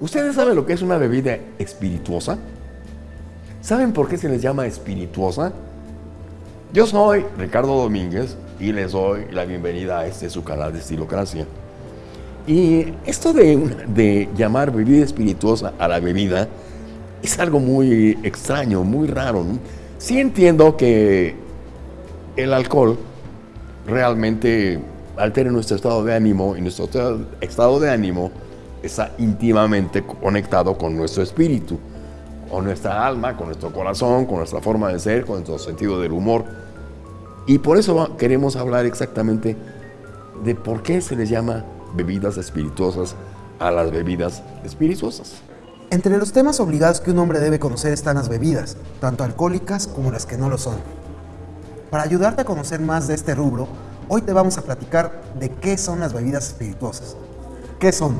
¿Ustedes saben lo que es una bebida espirituosa? ¿Saben por qué se les llama espirituosa? Yo soy Ricardo Domínguez y les doy la bienvenida a este su canal de Estilocracia. Y esto de, llamar bebida espirituosa a la bebida es algo muy extraño, muy raro. Sí entiendo que el alcohol realmente altera nuestro estado de ánimo y nuestro estado de ánimo está íntimamente conectado con nuestro espíritu, con nuestra alma, con nuestro corazón, con nuestra forma de ser, con nuestro sentido del humor. Y por eso queremos hablar exactamente de por qué se les llama bebidas espirituosas a las bebidas espirituosas. Entre los temas obligados que un hombre debe conocer están las bebidas, tanto alcohólicas como las que no lo son. Para ayudarte a conocer más de este rubro, hoy te vamos a platicar de qué son las bebidas espirituosas. ¿Qué son?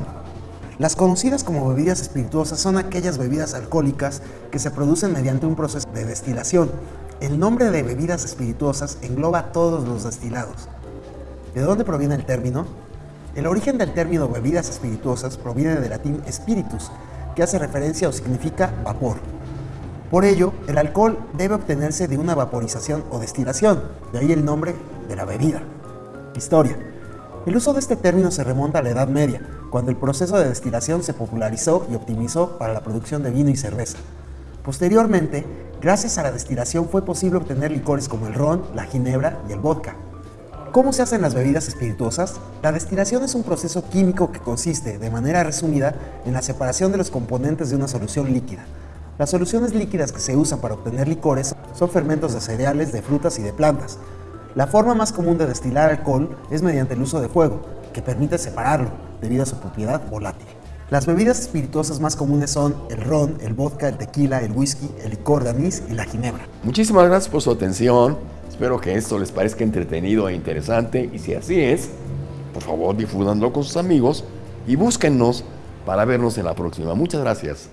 Las conocidas como bebidas espirituosas son aquellas bebidas alcohólicas que se producen mediante un proceso de destilación. El nombre de bebidas espirituosas engloba todos los destilados. ¿De dónde proviene el término? El origen del término bebidas espirituosas proviene del latín spiritus, que hace referencia o significa vapor. Por ello, el alcohol debe obtenerse de una vaporización o destilación, de ahí el nombre de la bebida. Historia. El uso de este término se remonta a la Edad Media, cuando el proceso de destilación se popularizó y optimizó para la producción de vino y cerveza. Posteriormente, gracias a la destilación fue posible obtener licores como el ron, la ginebra y el vodka. ¿Cómo se hacen las bebidas espirituosas? La destilación es un proceso químico que consiste, de manera resumida, en la separación de los componentes de una solución líquida. Las soluciones líquidas que se usan para obtener licores son fermentos de cereales, de frutas y de plantas, la forma más común de destilar alcohol es mediante el uso de fuego, que permite separarlo debido a su propiedad volátil. Las bebidas espirituosas más comunes son el ron, el vodka, el tequila, el whisky, el licor de anís y la ginebra. Muchísimas gracias por su atención. Espero que esto les parezca entretenido e interesante y si así es, por favor difúdanlo con sus amigos y búsquennos para vernos en la próxima. Muchas gracias.